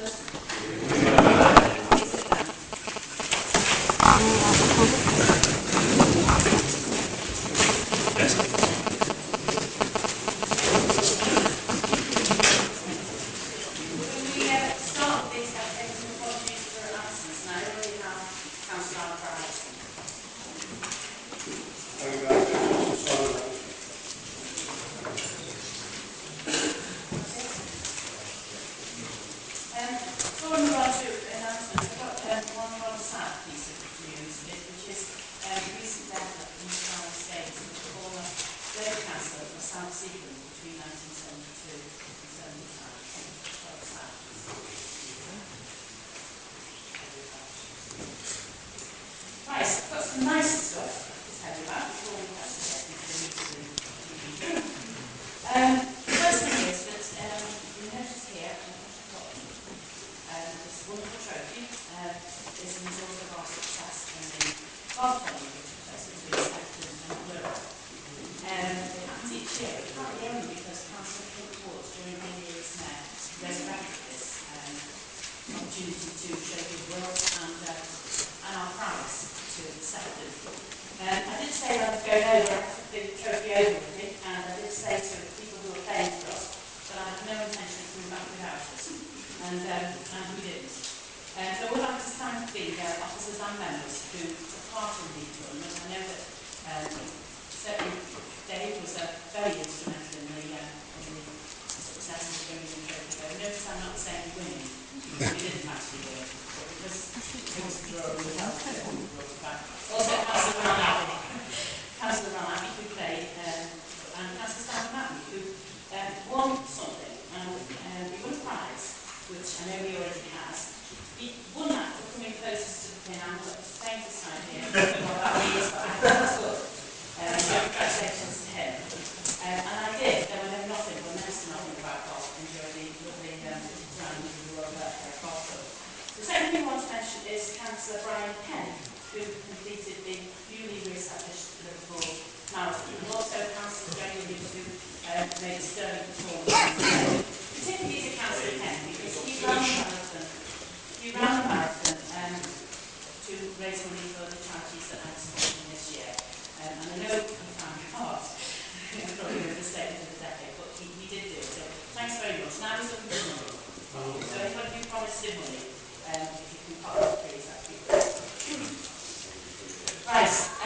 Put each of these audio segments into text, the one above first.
Yes. be it, and I did say to people who were playing us that I had no intention of without and, um, and we didn't. Um, so I would like to thank the uh, officers members who took part. I know uh, um, certainly Dave was very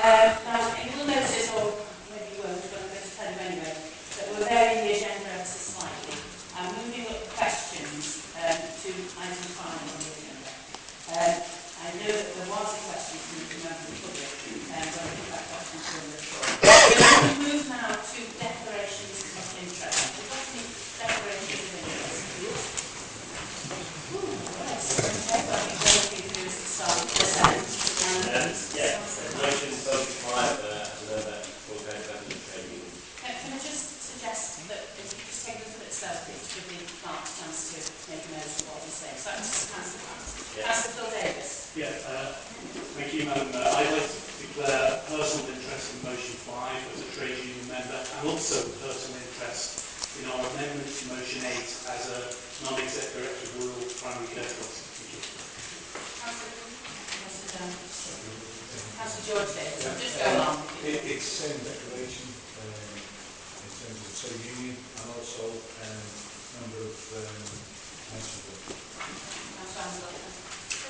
Uh, Councillor Davis. Yeah, uh, thank you, Madam Mayor. I'd like to declare personal interest in Motion 5 as a trade union member and also personal interest in our amendment to Motion 8 as a non-exec director of Wirral primary care policy. Thank you. Councillor George Davis, yeah. just go along. It, it's the same declaration um, in terms of trade union and also um, number of um, councillors.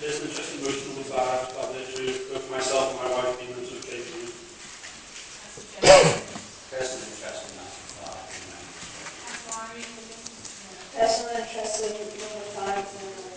This is just emotionally five of the issues, both myself and my wife being the two JV. President Trustee Number Five. interest in Number Five,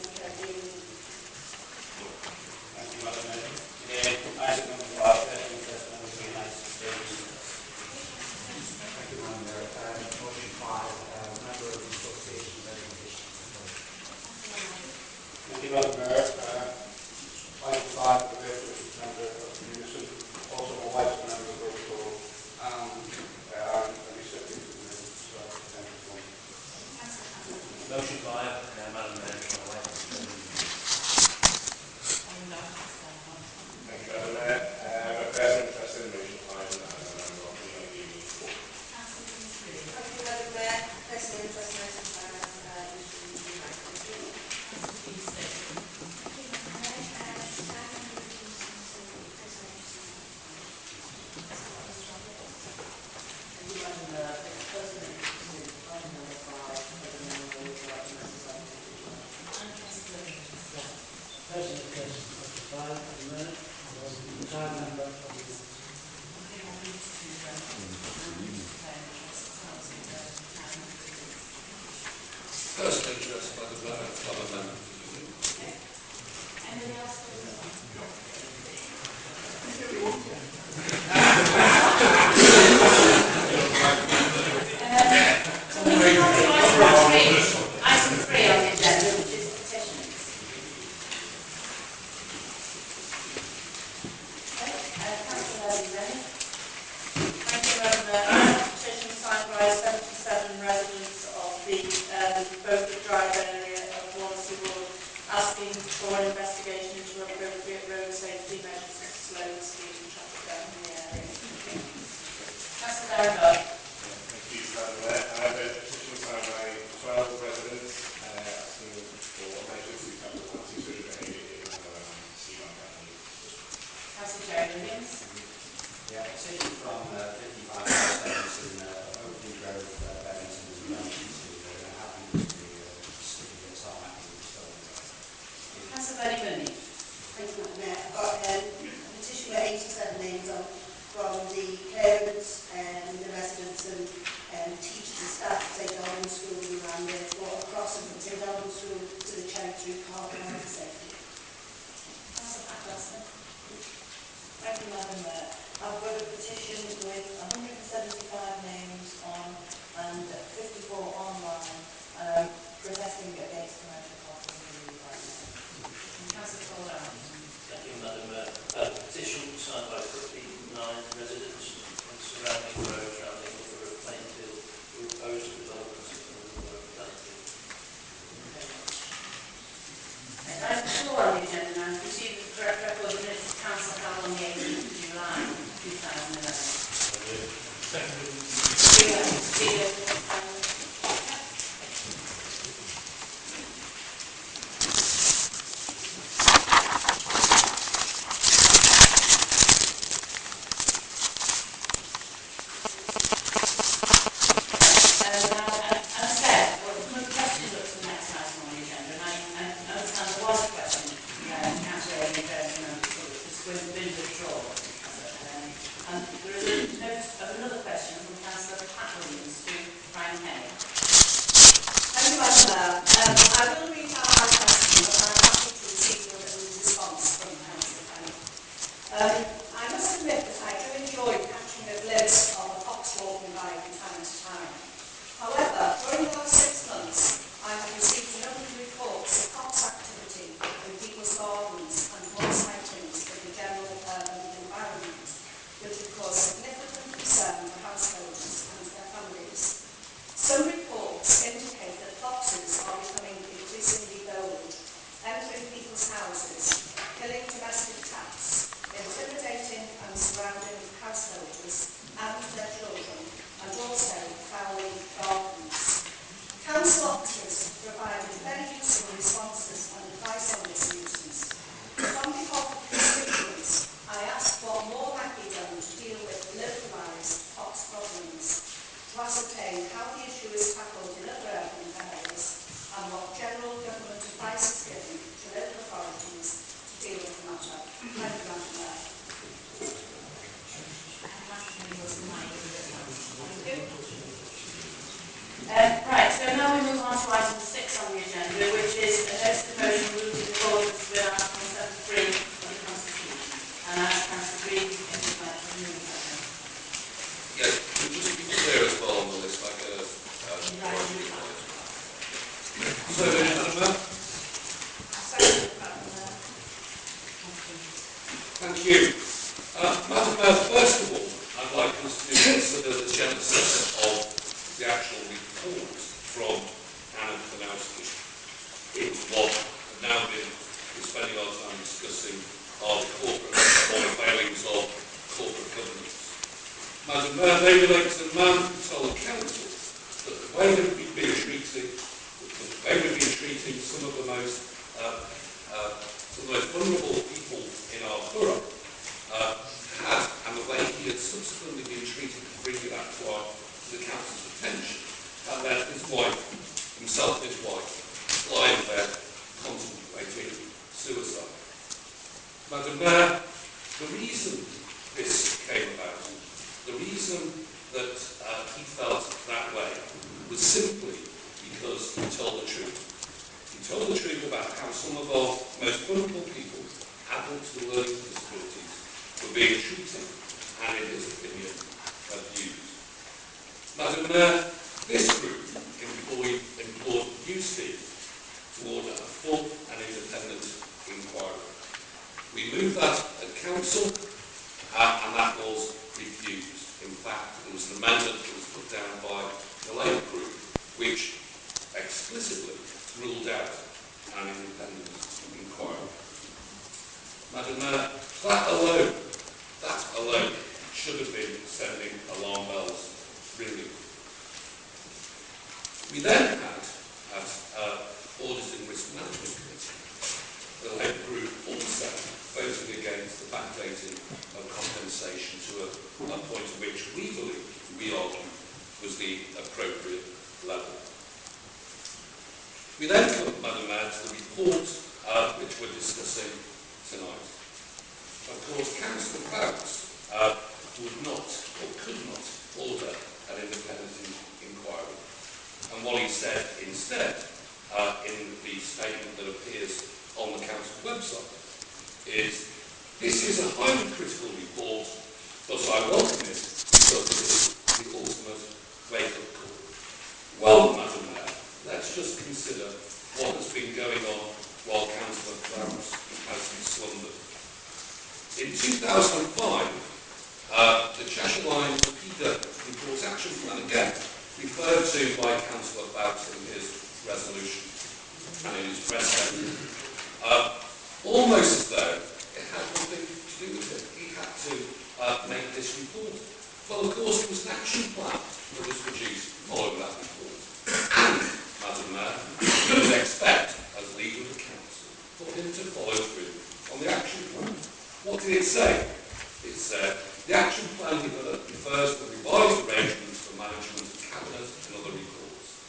First interest by the government. was simply because he told the truth. He told the truth about how some of our most vulnerable people, adults with learning disabilities, were being treated and, in his opinion, abused. Madam Mayor, this group employed, implored UC to order a full and independent inquiry. We moved that at council, uh, and that was Madam Mayor, that alone, that alone should have been sending alarm bells Really. We then I welcome it because it is the ultimate wake-up call. Well, Madam Mayor, let's just consider what has been going on while Councillor Clarence has slumbered. In 2005, uh, the Cheshire Line PEDA report action plan again, referred to by Councillor Bowes in his resolution and in his press statement, uh, almost as though it had nothing to do with it. He had to uh, make this report. Well, of course, it was an action plan that was produced following that report. And, Madam Mayor, you would expect, as leader of the council, for him to follow through on the action plan. It say? The action plan refers to revised arrangements for management of cabinet and other reports.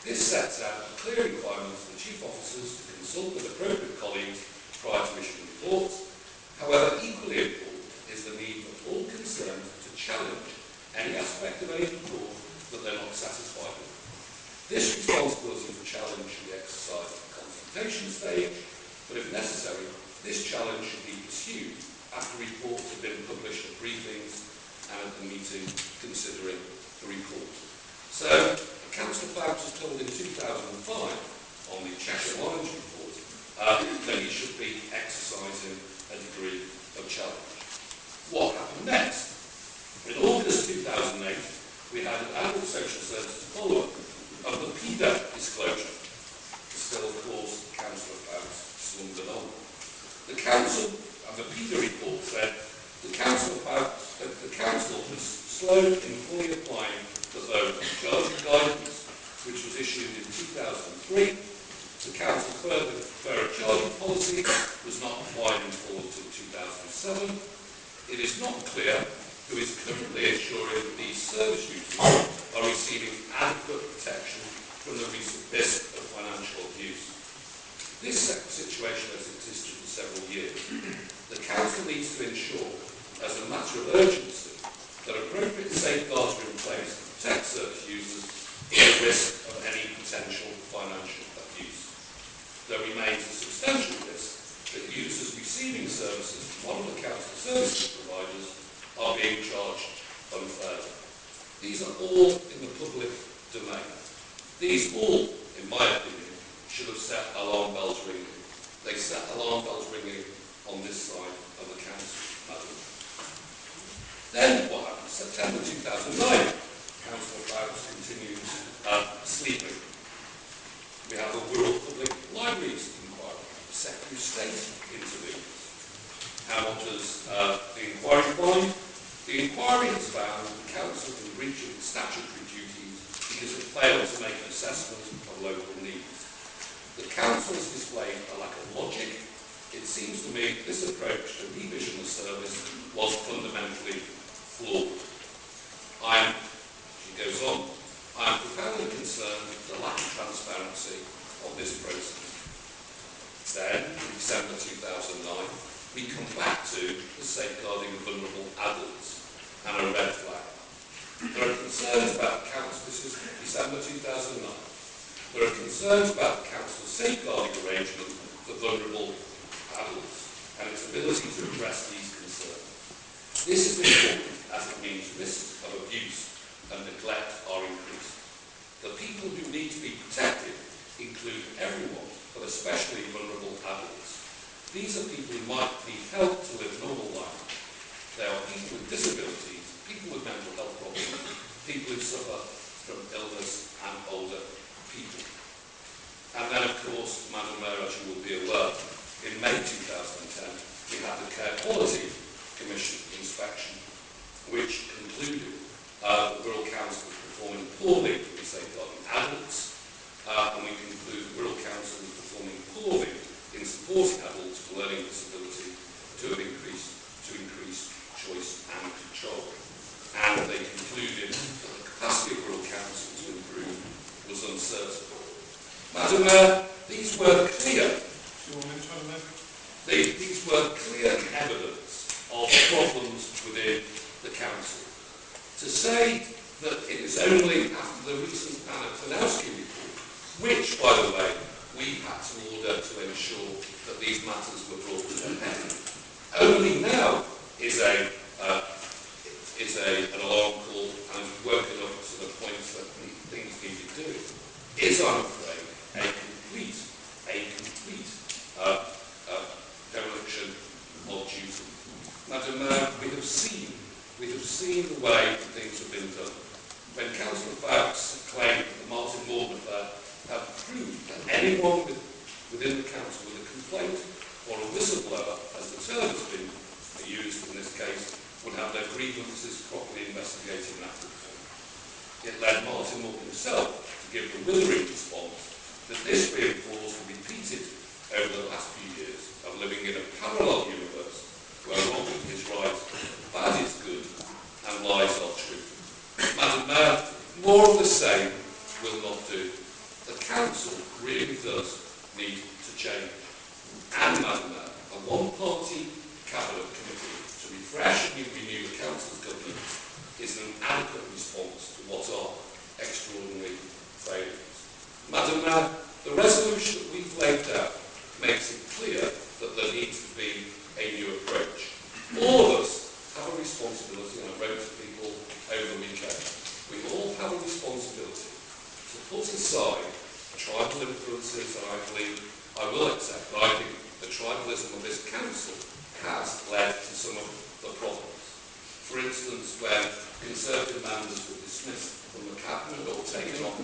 This sets out a clear requirement for the chief officers to consult with appropriate colleagues prior to issuing reports. However, equally important is the need for all concerned to challenge any aspect of any report that they're not satisfied with. This responsibility for challenge should be exercised at the consultation stage, but if necessary, this challenge should be pursued after reports have been published at briefings and at the meeting considering the report. So, Councillor Fabs was told in 2005 on the Cheshire Orange report uh, that he should be This situation has existed for several years. The Council needs to ensure, as a matter of urgency, that appropriate safeguards are in place to protect service users from risk of any potential financial abuse. There remains a substantial risk that users receiving services from one of the Council services providers are being charged unfairly. These are all in the public domain. These all, in my opinion, should have set alarm bells ringing. They set alarm bells ringing on this side of the council, madam. Then what happened? September 2009, Councillor Bowes continues uh, sleeping. We have a Wirral Public Libraries inquiry. The Secretary of State intervenes. What uh, the inquiry find? The inquiry has found that the council in breach of its statutory duties because it failed to make an assessment of local needs. The council has displayed a lack of logic. It seems to me this approach to revision the service was fundamentally flawed. I am, she goes on, I am profoundly concerned with the lack of transparency of this process. Then, in December 2009, we come back to the safeguarding of vulnerable adults and a red flag. There are concerns about the council, this is December 2009, there are concerns about the council's safeguarding arrangement for vulnerable adults and its ability to address these concerns. This is important as it means risks of abuse and neglect are increased. The people who need to be protected include everyone, but especially vulnerable adults. These are people who might need help to live a normal life. They are people with disabilities, people with mental health problems, people who suffer from illness and older people. And then, of course, Madam Mayor, as you will be aware, in May 2010, we had the Care Quality Commission inspection, which concluded uh, the Wirral Council was performing poorly in safeguarding adults, uh, and we conclude the Wirral Council was performing poorly in supporting adults with learning disability to increase, to increase choice and control. And they concluded that the capacity of Wirral Council's to improve was uncertain. Madam Mayor, these were clear. They, these were clear evidence of problems within the council. To say that it is only after the recent Anna report, which, by the way, we had to order to ensure that these matters were brought to an end. Only now is a uh, is a, an alarm call and working up to the point that things need to do. Is on all the same. nationalism of this council has led to some of the problems. For instance, when Conservative members were dismissed from the cabinet or taken off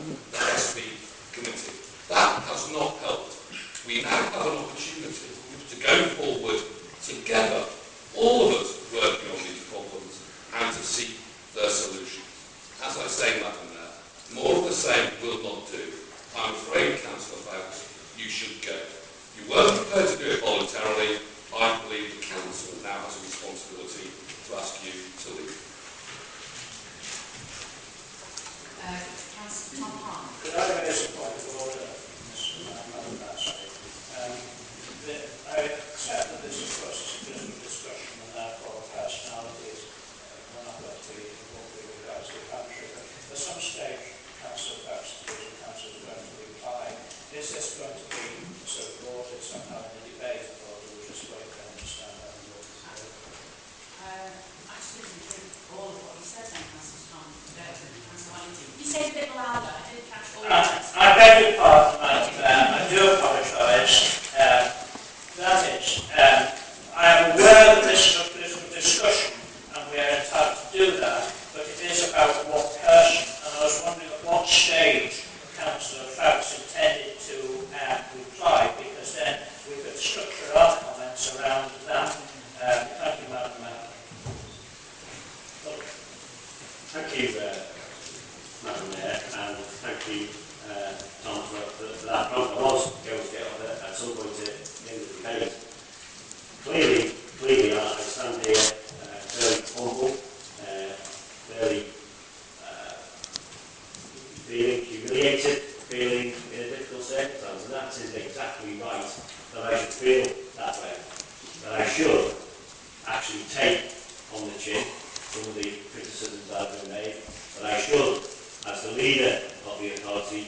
leader of the authority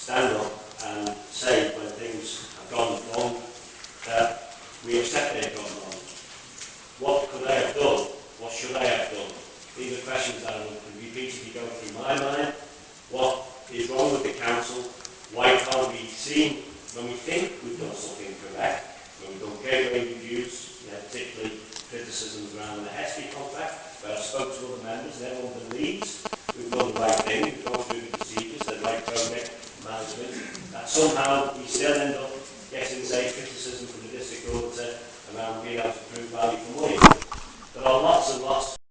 stand up and say when things have gone wrong that we accept they've gone wrong. What could I have done? What should I have done? These are questions that will repeatedly go through my mind. What is wrong with the council? Why can't we see when we think we've done something correct? When we've done gateway reviews, you know, particularly criticisms around the Heskey contract, where I spoke to other members, everyone believes we've done the right thing, we've gone through the procedures, the right project management, that somehow we still end up getting the same criticism from the district auditor around being able to prove value for money. There are lots and lots